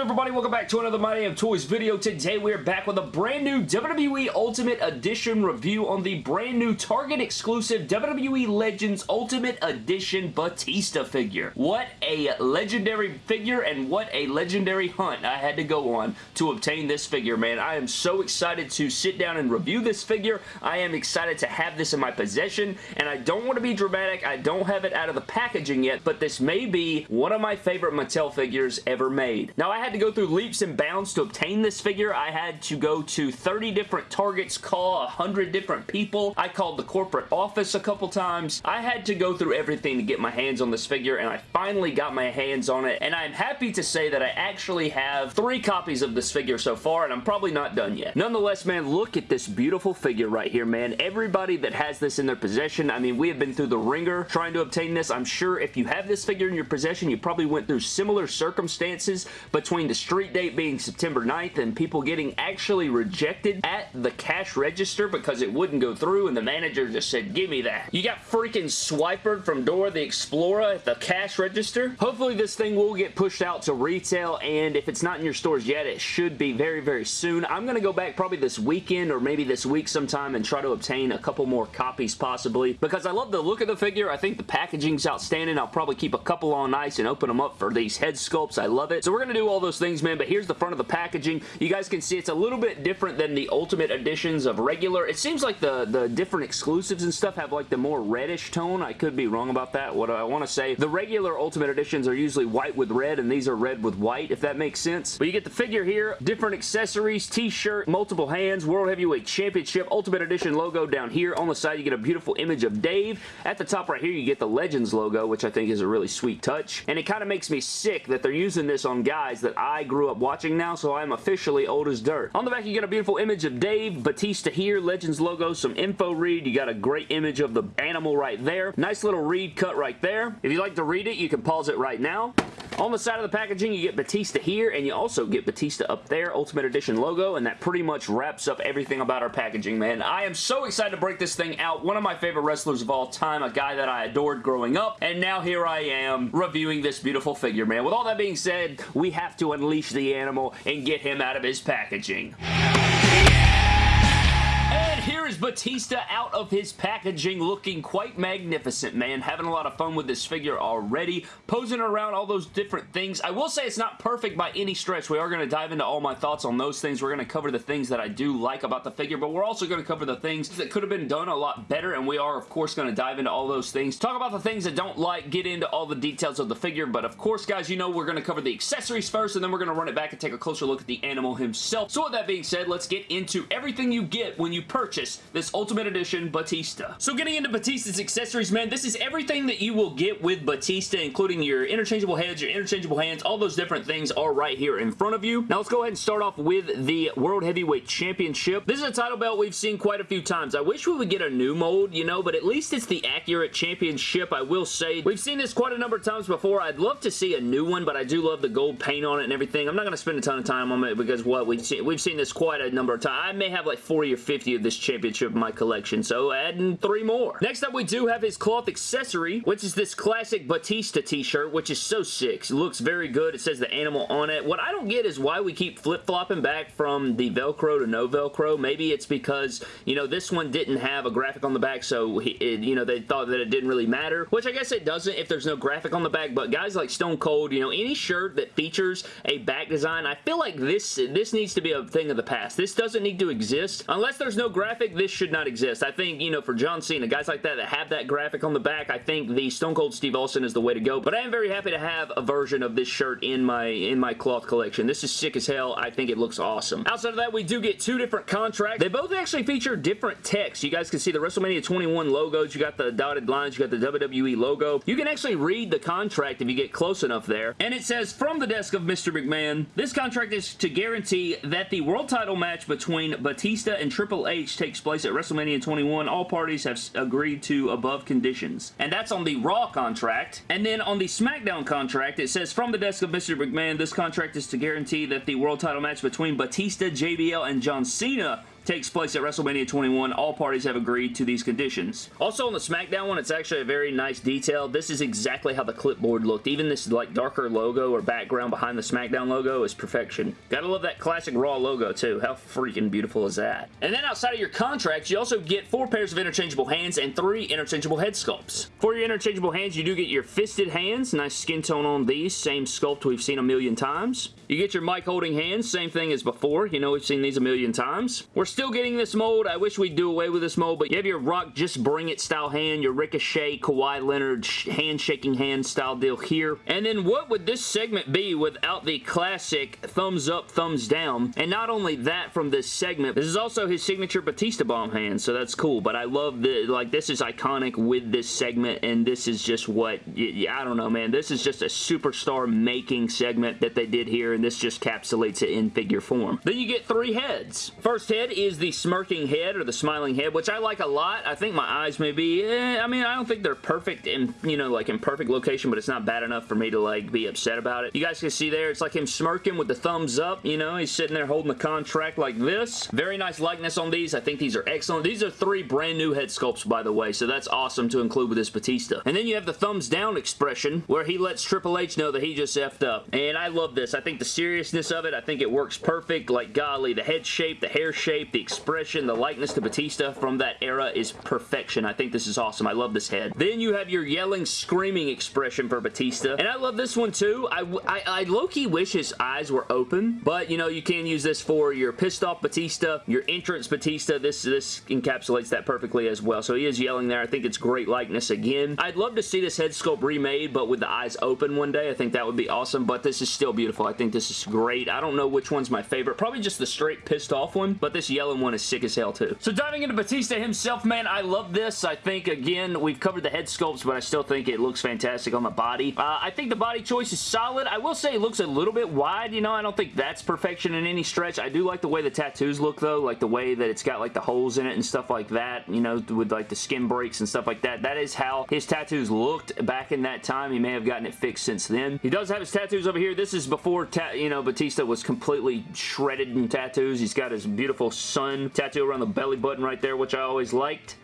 Everybody? Welcome back to another My Damn Toys video. Today, we are back with a brand new WWE Ultimate Edition review on the brand new Target exclusive WWE Legends Ultimate Edition Batista figure. What a legendary figure and what a legendary hunt I had to go on to obtain this figure, man. I am so excited to sit down and review this figure. I am excited to have this in my possession, and I don't want to be dramatic. I don't have it out of the packaging yet, but this may be one of my favorite Mattel figures ever made. Now, I had to go through leaps and bounds to obtain this figure. I had to go to 30 different Targets, call 100 different people. I called the corporate office a couple times. I had to go through everything to get my hands on this figure, and I finally got my hands on it, and I'm happy to say that I actually have three copies of this figure so far, and I'm probably not done yet. Nonetheless, man, look at this beautiful figure right here, man. Everybody that has this in their possession, I mean, we have been through the ringer trying to obtain this. I'm sure if you have this figure in your possession, you probably went through similar circumstances, between the street date being September 9th and people getting actually rejected at the cash register because it wouldn't go through and the manager just said, give me that. You got freaking Swiper from Dora the Explorer at the cash register. Hopefully this thing will get pushed out to retail and if it's not in your stores yet, it should be very, very soon. I'm going to go back probably this weekend or maybe this week sometime and try to obtain a couple more copies possibly because I love the look of the figure. I think the packaging's outstanding. I'll probably keep a couple on ice and open them up for these head sculpts. I love it. So we're going to do all those things, man, but here's the front of the packaging. You guys can see it's a little bit different than the Ultimate Editions of regular. It seems like the, the different exclusives and stuff have like the more reddish tone. I could be wrong about that. What I want to say, the regular Ultimate Editions are usually white with red, and these are red with white, if that makes sense. But you get the figure here, different accessories, t-shirt, multiple hands, World Heavyweight Championship, Ultimate Edition logo down here. On the side, you get a beautiful image of Dave. At the top right here, you get the Legends logo, which I think is a really sweet touch. And it kind of makes me sick that they're using this on guys that I grew up watching now, so I'm officially old as dirt. On the back, you get a beautiful image of Dave, Batista here, Legends logo, some info read. You got a great image of the animal right there. Nice little read cut right there. If you like to read it, you can pause it right now. On the side of the packaging, you get Batista here, and you also get Batista up there, Ultimate Edition logo, and that pretty much wraps up everything about our packaging, man. I am so excited to break this thing out. One of my favorite wrestlers of all time, a guy that I adored growing up, and now here I am reviewing this beautiful figure, man. With all that being said, we have to unleash the animal and get him out of his packaging. Batista out of his packaging looking quite magnificent, man. Having a lot of fun with this figure already. Posing around all those different things. I will say it's not perfect by any stretch. We are going to dive into all my thoughts on those things. We're going to cover the things that I do like about the figure, but we're also going to cover the things that could have been done a lot better, and we are, of course, going to dive into all those things. Talk about the things that don't like, get into all the details of the figure, but of course, guys, you know we're going to cover the accessories first, and then we're going to run it back and take a closer look at the animal himself. So with that being said, let's get into everything you get when you purchase this Ultimate Edition Batista. So getting into Batista's accessories, man, this is everything that you will get with Batista, including your interchangeable heads, your interchangeable hands, all those different things are right here in front of you. Now let's go ahead and start off with the World Heavyweight Championship. This is a title belt we've seen quite a few times. I wish we would get a new mold, you know, but at least it's the accurate championship, I will say. We've seen this quite a number of times before. I'd love to see a new one, but I do love the gold paint on it and everything. I'm not going to spend a ton of time on it because what we've seen, we've seen this quite a number of times. I may have like 40 or 50 of this championship in my collection, so adding three more. Next up, we do have his cloth accessory, which is this classic Batista t-shirt, which is so sick. It looks very good. It says the animal on it. What I don't get is why we keep flip-flopping back from the Velcro to no Velcro. Maybe it's because, you know, this one didn't have a graphic on the back, so, it, you know, they thought that it didn't really matter, which I guess it doesn't if there's no graphic on the back, but guys like Stone Cold, you know, any shirt that features a back design, I feel like this, this needs to be a thing of the past. This doesn't need to exist. Unless there's no graphic, this should not exist. I think, you know, for John Cena, guys like that that have that graphic on the back, I think the Stone Cold Steve Austin is the way to go, but I am very happy to have a version of this shirt in my in my cloth collection. This is sick as hell. I think it looks awesome. Outside of that, we do get two different contracts. They both actually feature different text. You guys can see the WrestleMania 21 logos. You got the dotted lines. You got the WWE logo. You can actually read the contract if you get close enough there. And it says, from the desk of Mr. McMahon, this contract is to guarantee that the world title match between Batista and Triple H takes place at WrestleMania 21. All parties have agreed to above conditions. And that's on the Raw contract. And then on the SmackDown contract, it says, from the desk of Mr. McMahon, this contract is to guarantee that the world title match between Batista, JBL, and John Cena takes place at WrestleMania 21. All parties have agreed to these conditions. Also on the SmackDown one, it's actually a very nice detail. This is exactly how the clipboard looked. Even this like darker logo or background behind the SmackDown logo is perfection. Gotta love that classic Raw logo too. How freaking beautiful is that? And then outside of your contracts, you also get four pairs of interchangeable hands and three interchangeable head sculpts. For your interchangeable hands, you do get your fisted hands. Nice skin tone on these. Same sculpt we've seen a million times. You get your mic holding hands. Same thing as before. You know we've seen these a million times. We're still getting this mold. I wish we'd do away with this mold, but you have your Rock Just Bring It style hand, your Ricochet, Kawhi Leonard hand-shaking hand style deal here. And then what would this segment be without the classic thumbs up, thumbs down? And not only that from this segment, this is also his signature Batista Bomb hand, so that's cool. But I love the, like, this is iconic with this segment, and this is just what, I don't know, man. This is just a superstar making segment that they did here, and this just capsulates it in figure form. Then you get three heads. First head is the smirking head, or the smiling head, which I like a lot. I think my eyes may be, eh, I mean, I don't think they're perfect in, you know, like in perfect location, but it's not bad enough for me to, like, be upset about it. You guys can see there, it's like him smirking with the thumbs up, you know, he's sitting there holding the contract like this. Very nice likeness on these. I think these are excellent. These are three brand new head sculpts, by the way, so that's awesome to include with this Batista. And then you have the thumbs down expression, where he lets Triple H know that he just effed up. And I love this. I think the seriousness of it, I think it works perfect. Like, golly, the head shape, the hair shape, the expression, the likeness to Batista from that era is perfection. I think this is awesome. I love this head. Then you have your yelling, screaming expression for Batista. And I love this one too. I, I, I low-key wish his eyes were open, but you know, you can use this for your pissed off Batista, your entrance Batista. This, this encapsulates that perfectly as well. So he is yelling there. I think it's great likeness again. I'd love to see this head sculpt remade, but with the eyes open one day. I think that would be awesome, but this is still beautiful. I think this is great. I don't know which one's my favorite. Probably just the straight pissed off one, but this yellow one is sick as hell too. So diving into Batista himself, man, I love this. I think, again, we've covered the head sculpts, but I still think it looks fantastic on the body. Uh, I think the body choice is solid. I will say it looks a little bit wide, you know, I don't think that's perfection in any stretch. I do like the way the tattoos look, though, like the way that it's got, like, the holes in it and stuff like that, you know, with, like, the skin breaks and stuff like that. That is how his tattoos looked back in that time. He may have gotten it fixed since then. He does have his tattoos over here. This is before, you know, Batista was completely shredded in tattoos. He's got his beautiful sun tattoo around the belly button right there, which I always liked.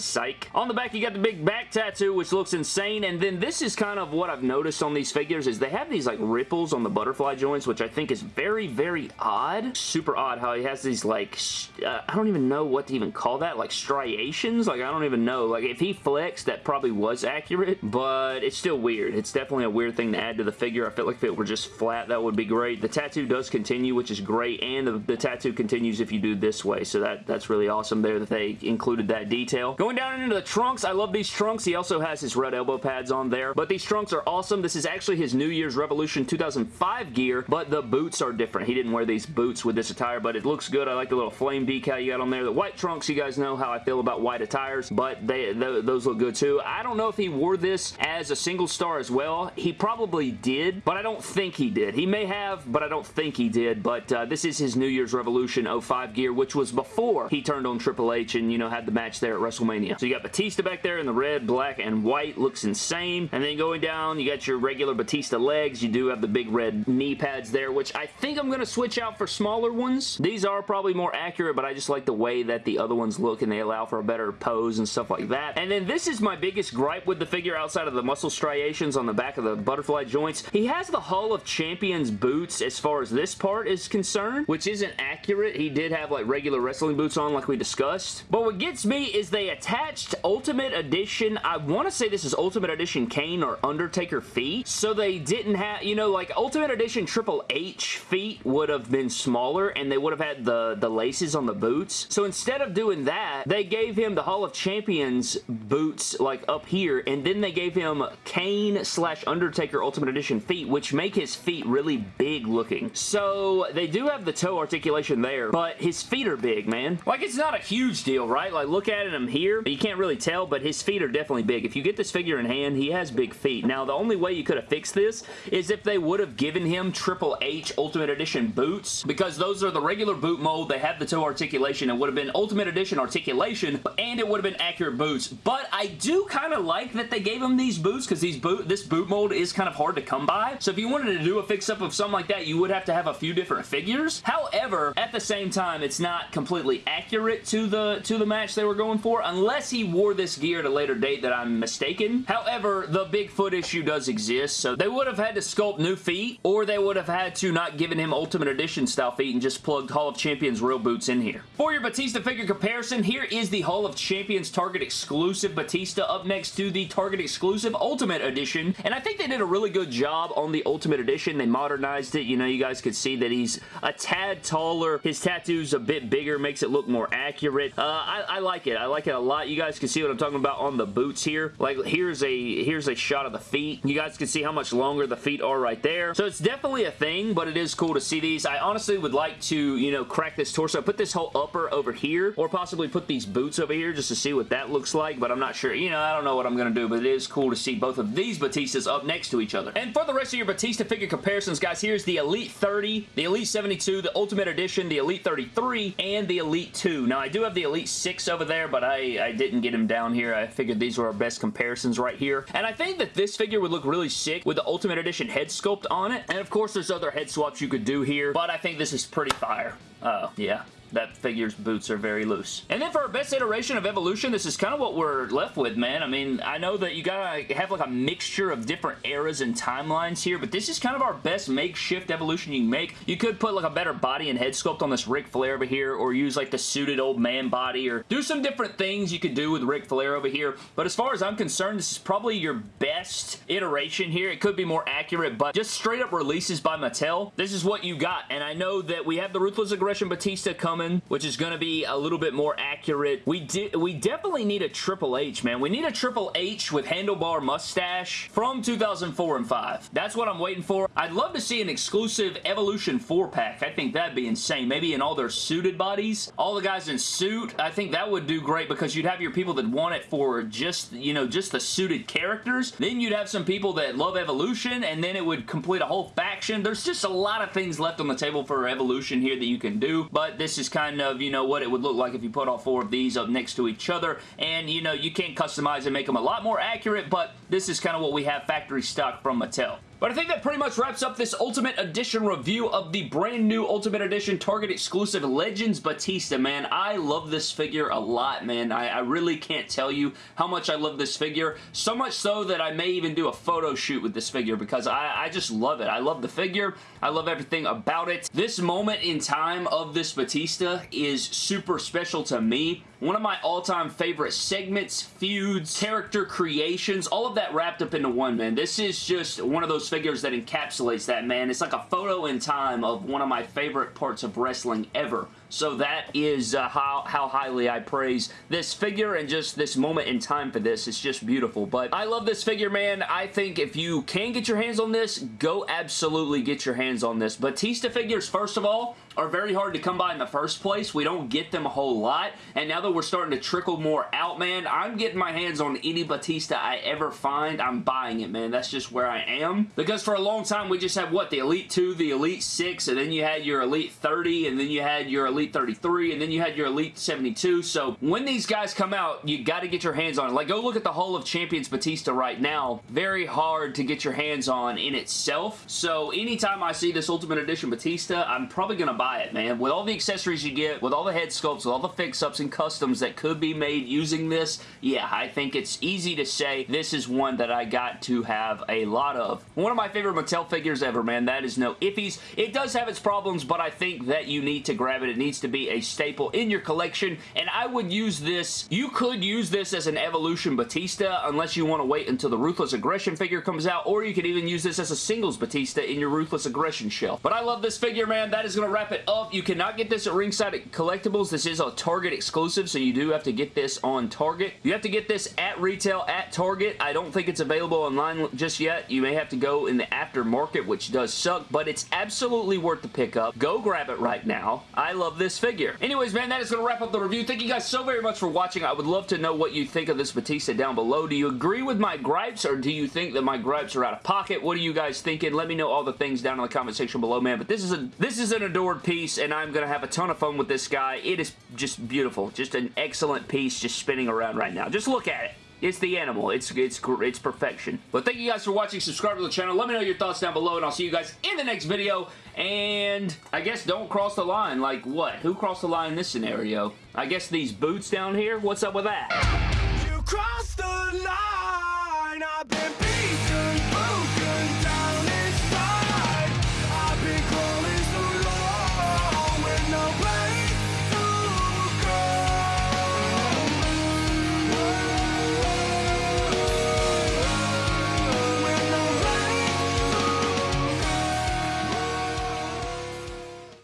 Psych. On the back, you got the big back tattoo, which looks insane, and then this is kind of what I've noticed on these figures is they have these like ripples on the butterfly joints, which I think is very, very odd. Super odd how he has these like, uh, I don't even know what to even call that, like striations? Like, I don't even know. Like, if he flexed, that probably was accurate, but it's still weird. It's definitely a weird thing to add to the figure. I feel like if it were just flat, that would be great. The tattoo does continue, which is great, and the, the tattoo continues if you do this way, so that, that's really awesome there that they included that detail. Going down into the trunks, I love these trunks. He also has his red elbow pads on there, but these trunks are awesome. This is actually his New Year's Revolution 2005 gear, but the boots are different. He didn't wear these boots with this attire, but it looks good. I like the little flame decal you got on there. The white trunks, you guys know how I feel about white attires, but they, th those look good too. I don't know if he wore this as a single star as well. He probably did, but I don't think he did. He may have, but I don't think he did, but uh, this is his New Year's Revolution 05 gear, which was before he turned on Triple H and, you know, had the match there at WrestleMania. So you got Batista back there in the red, black, and white. Looks insane. And then going down, you got your regular Batista legs. You do have the big red knee pads there, which I think I'm going to switch out for smaller ones. These are probably more accurate, but I just like the way that the other ones look and they allow for a better pose and stuff like that. And then this is my biggest gripe with the figure outside of the muscle striations on the back of the butterfly joints. He has the Hall of Champions boots as far as this part is concerned, which isn't accurate. He did have like regular wrestling boots on like we discussed. But what gets me is they attached Ultimate Edition, I want to say this is Ultimate Edition Kane or Undertaker feet. So they didn't have, you know, like Ultimate Edition Triple H feet would have been smaller and they would have had the, the laces on the boots. So instead of doing that, they gave him the Hall of Champions boots like up here and then they gave him Kane slash Undertaker Ultimate Edition feet, which make his feet really big looking. So they do have the toe articulation there, but his feet are big, man. Like it's not a huge deal, right? Like look at him here here. You can't really tell, but his feet are definitely big. If you get this figure in hand, he has big feet. Now, the only way you could have fixed this is if they would have given him Triple H Ultimate Edition boots, because those are the regular boot mold. They have the toe articulation. It would have been Ultimate Edition articulation, and it would have been accurate boots. But I do kind of like that they gave him these boots, because these boot this boot mold is kind of hard to come by. So if you wanted to do a fix-up of something like that, you would have to have a few different figures. However, at the same time, it's not completely accurate to the, to the match they were going for, unless he wore this gear at a later date that I'm mistaken. However, the Bigfoot issue does exist, so they would have had to sculpt new feet, or they would have had to not given him Ultimate Edition style feet and just plugged Hall of Champions real boots in here. For your Batista figure comparison, here is the Hall of Champions Target exclusive Batista up next to the Target exclusive Ultimate Edition, and I think they did a really good job on the Ultimate Edition. They modernized it. You know, you guys could see that he's a tad taller. His tattoo's a bit bigger, makes it look more accurate. Uh, I, I like it. I like it a lot. You guys can see what I'm talking about on the boots here. Like, here's a here's a shot of the feet. You guys can see how much longer the feet are right there. So it's definitely a thing, but it is cool to see these. I honestly would like to, you know, crack this torso, put this whole upper over here, or possibly put these boots over here just to see what that looks like, but I'm not sure. You know, I don't know what I'm going to do, but it is cool to see both of these Batistas up next to each other. And for the rest of your Batista figure comparisons, guys, here's the Elite 30, the Elite 72, the Ultimate Edition, the Elite 33, and the Elite 2. Now, I do have the Elite 6 over there, but I, I didn't get him down here. I figured these were our best comparisons right here. And I think that this figure would look really sick with the Ultimate Edition head sculpt on it. And of course, there's other head swaps you could do here, but I think this is pretty fire. Oh, yeah that figure's boots are very loose. And then for our best iteration of Evolution, this is kind of what we're left with, man. I mean, I know that you gotta have like a mixture of different eras and timelines here, but this is kind of our best makeshift Evolution you can make. You could put like a better body and head sculpt on this Ric Flair over here, or use like the suited old man body, or do some different things you could do with Ric Flair over here. But as far as I'm concerned, this is probably your best iteration here. It could be more accurate, but just straight up releases by Mattel, this is what you got. And I know that we have the Ruthless Aggression Batista coming coming, which is going to be a little bit more accurate. We we definitely need a Triple H, man. We need a Triple H with handlebar mustache from 2004 and 5. That's what I'm waiting for. I'd love to see an exclusive Evolution 4-pack. I think that'd be insane. Maybe in all their suited bodies. All the guys in suit. I think that would do great because you'd have your people that want it for just, you know, just the suited characters. Then you'd have some people that love Evolution and then it would complete a whole faction. There's just a lot of things left on the table for Evolution here that you can do, but this is kind of, you know, what it would look like if you put all four of these up next to each other. And, you know, you can customize and make them a lot more accurate, but this is kind of what we have factory stock from Mattel. But I think that pretty much wraps up this Ultimate Edition review of the brand new Ultimate Edition Target exclusive Legends Batista, man. I love this figure a lot, man. I, I, really can't tell you how much I love this figure. So much so that I may even do a photo shoot with this figure because I, I just love it. I love the figure. I love everything about it. This moment in time of this Batista is super special to me. One of my all-time favorite segments, feuds, character creations, all of that wrapped up into one, man. This is just one of those figures that encapsulates that, man. It's like a photo in time of one of my favorite parts of wrestling ever. So that is uh, how, how highly I praise this figure and just this moment in time for this. It's just beautiful. But I love this figure, man. I think if you can get your hands on this, go absolutely get your hands on this. Batista figures, first of all, are very hard to come by in the first place. We don't get them a whole lot. And now that we're starting to trickle more out, man, I'm getting my hands on any Batista I ever find. I'm buying it, man. That's just where I am. Because for a long time, we just had, what, the Elite 2, the Elite 6, and then you had your Elite 30, and then you had your Elite Elite 33, and then you had your Elite 72. So when these guys come out, you got to get your hands on it. Like, go look at the Hall of Champions Batista right now. Very hard to get your hands on in itself. So anytime I see this Ultimate Edition Batista, I'm probably going to buy it, man. With all the accessories you get, with all the head sculpts, with all the fix-ups and customs that could be made using this, yeah, I think it's easy to say this is one that I got to have a lot of. One of my favorite Mattel figures ever, man. That is no iffies. It does have its problems, but I think that you need to grab it. It needs needs to be a staple in your collection, and I would use this, you could use this as an Evolution Batista, unless you want to wait until the Ruthless Aggression figure comes out, or you could even use this as a singles Batista in your Ruthless Aggression shelf. But I love this figure, man. That is going to wrap it up. You cannot get this at Ringside Collectibles. This is a Target exclusive, so you do have to get this on Target. You have to get this at retail at Target. I don't think it's available online just yet. You may have to go in the aftermarket, which does suck, but it's absolutely worth the pickup. Go grab it right now. I love this figure. Anyways, man, that is going to wrap up the review. Thank you guys so very much for watching. I would love to know what you think of this Batista down below. Do you agree with my gripes or do you think that my gripes are out of pocket? What are you guys thinking? Let me know all the things down in the comment section below, man. But this is a this is an adored piece and I'm going to have a ton of fun with this guy. It is just beautiful. Just an excellent piece just spinning around right now. Just look at it. It's the animal. It's it's it's perfection. But thank you guys for watching. Subscribe to the channel. Let me know your thoughts down below, and I'll see you guys in the next video. And I guess don't cross the line. Like what? Who crossed the line in this scenario? I guess these boots down here? What's up with that?